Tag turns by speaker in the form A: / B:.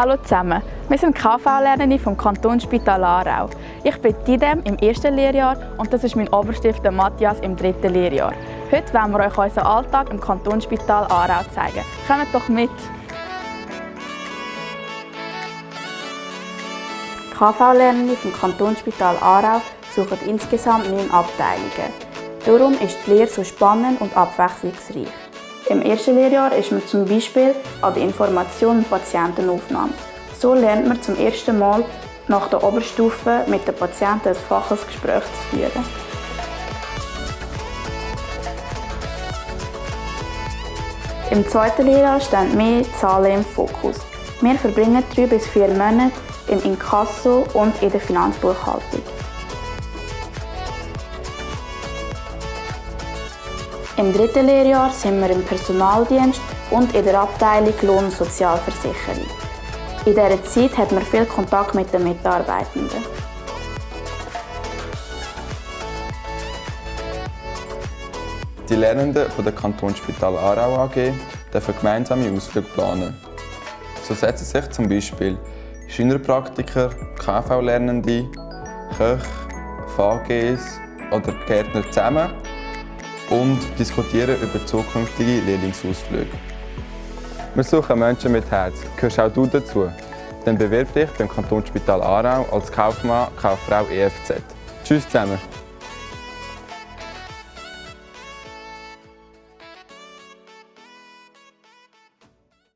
A: Hallo zusammen, wir sind KV-Lernende vom Kantonsspital Aarau. Ich bin Tidem im ersten Lehrjahr und das ist mein Oberstift Matthias im dritten Lehrjahr. Heute wollen wir euch unseren Alltag im Kantonsspital Aarau zeigen. Kommt doch mit! KV-Lernende vom Kantonsspital Aarau suchen insgesamt neun Abteilungen. Darum ist die Lehre so spannend und abwechslungsreich. Im ersten Lehrjahr ist man zum Beispiel an der Information und Patientenaufnahme. So lernt man zum ersten Mal nach der Oberstufe mit den Patienten ein faches Gespräch zu führen. Im zweiten Lehrjahr stehen mehr Zahlen im Fokus. Wir verbringen drei bis vier Monate im Inkasso und in der Finanzbuchhaltung. Im dritten Lehrjahr sind wir im Personaldienst und in der Abteilung Lohn- und Sozialversicherung. In dieser Zeit hat man viel Kontakt mit den Mitarbeitenden.
B: Die Lernenden von der Kantonsspital Aarau AG dürfen gemeinsame Ausflüge planen. So setzen sich zum Beispiel Schülerpraktiker, KV-Lernende, Köche, VGs oder Gärtner zusammen und diskutieren über zukünftige Lehrlingsausflüge. Wir suchen Menschen mit Herz. Gehörst auch du dazu? Dann bewirb dich beim Kantonsspital Aarau als Kaufmann, Kauffrau EFZ. Tschüss zusammen!